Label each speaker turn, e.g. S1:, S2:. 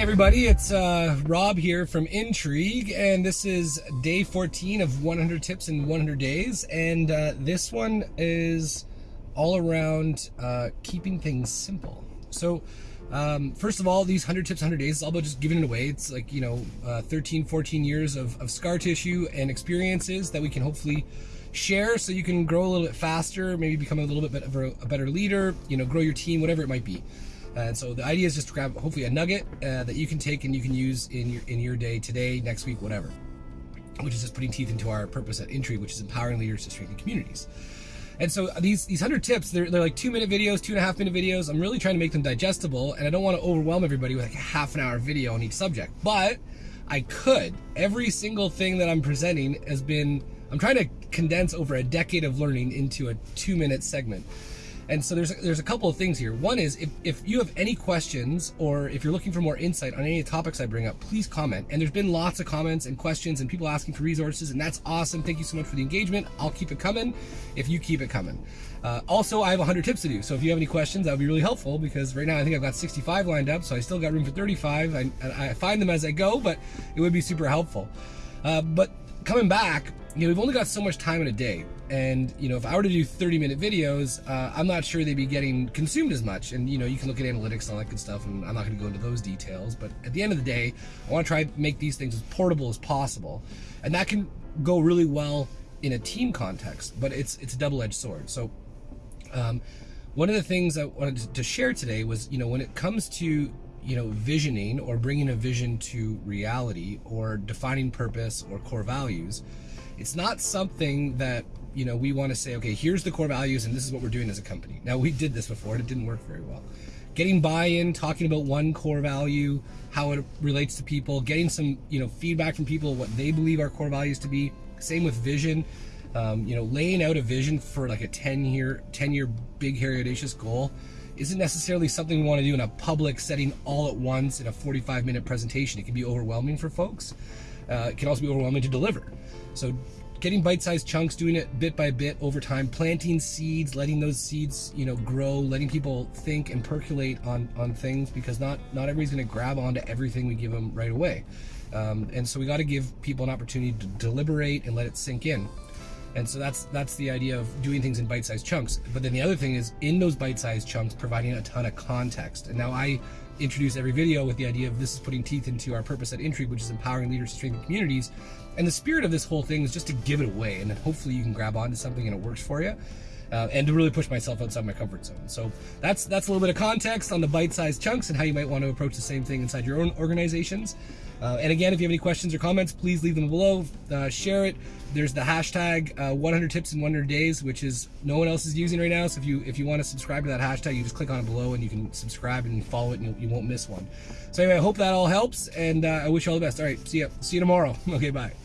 S1: everybody, it's uh, Rob here from Intrigue, and this is day 14 of 100 tips in 100 days. And uh, this one is all around uh, keeping things simple. So, um, first of all, these 100 tips, 100 days is all about just giving it away. It's like, you know, uh, 13, 14 years of, of scar tissue and experiences that we can hopefully share so you can grow a little bit faster, maybe become a little bit of a, a better leader, you know, grow your team, whatever it might be. And so the idea is just to grab hopefully a nugget uh, that you can take and you can use in your in your day today, next week, whatever. Which is just putting teeth into our purpose at Intrigue, which is empowering leaders to strengthen communities. And so these these hundred tips, they're, they're like two minute videos, two and a half minute videos. I'm really trying to make them digestible, and I don't want to overwhelm everybody with like a half an hour video on each subject. But I could. Every single thing that I'm presenting has been I'm trying to condense over a decade of learning into a two minute segment. And so there's there's a couple of things here. One is if, if you have any questions or if you're looking for more insight on any topics I bring up, please comment. And there's been lots of comments and questions and people asking for resources, and that's awesome. Thank you so much for the engagement. I'll keep it coming if you keep it coming. Uh, also, I have 100 tips to do. So if you have any questions, that would be really helpful because right now I think I've got 65 lined up, so I still got room for 35. I, I find them as I go, but it would be super helpful. Uh, but coming back, you know, we've only got so much time in a day. And, you know, if I were to do 30 minute videos, uh, I'm not sure they'd be getting consumed as much. And, you know, you can look at analytics and all that good stuff, and I'm not going to go into those details. But at the end of the day, I want to try to make these things as portable as possible. And that can go really well in a team context, but it's, it's a double edged sword. So, um, one of the things I wanted to share today was, you know, when it comes to you know, visioning or bringing a vision to reality or defining purpose or core values, it's not something that, you know, we want to say, okay, here's the core values and this is what we're doing as a company. Now, we did this before and it didn't work very well. Getting buy-in, talking about one core value, how it relates to people, getting some, you know, feedback from people, what they believe our core values to be. Same with vision. Um, you know, laying out a vision for like a 10 year, 10 year big, hairy, audacious goal isn't necessarily something we want to do in a public setting all at once in a 45 minute presentation. It can be overwhelming for folks. Uh, it can also be overwhelming to deliver. So getting bite-sized chunks, doing it bit by bit over time, planting seeds, letting those seeds, you know, grow, letting people think and percolate on on things because not not everybody's going to grab onto everything we give them right away. Um, and so we got to give people an opportunity to deliberate and let it sink in. And so that's that's the idea of doing things in bite-sized chunks. But then the other thing is in those bite-sized chunks, providing a ton of context. And now I introduce every video with the idea of this is putting teeth into our purpose at Intrigue, which is empowering leaders to strengthen communities. And the spirit of this whole thing is just to give it away, and then hopefully you can grab onto something and it works for you. Uh, and to really push myself outside my comfort zone. So that's that's a little bit of context on the bite-sized chunks and how you might want to approach the same thing inside your own organizations. Uh, and again, if you have any questions or comments, please leave them below. Uh, share it. There's the hashtag uh, 100 tips in 100 days, which is no one else is using right now. So if you if you want to subscribe to that hashtag, you just click on it below and you can subscribe and follow it, and you, won't miss one. So anyway, I hope that all helps, and uh, I wish you all the best. All right, see you see you tomorrow. Okay, bye.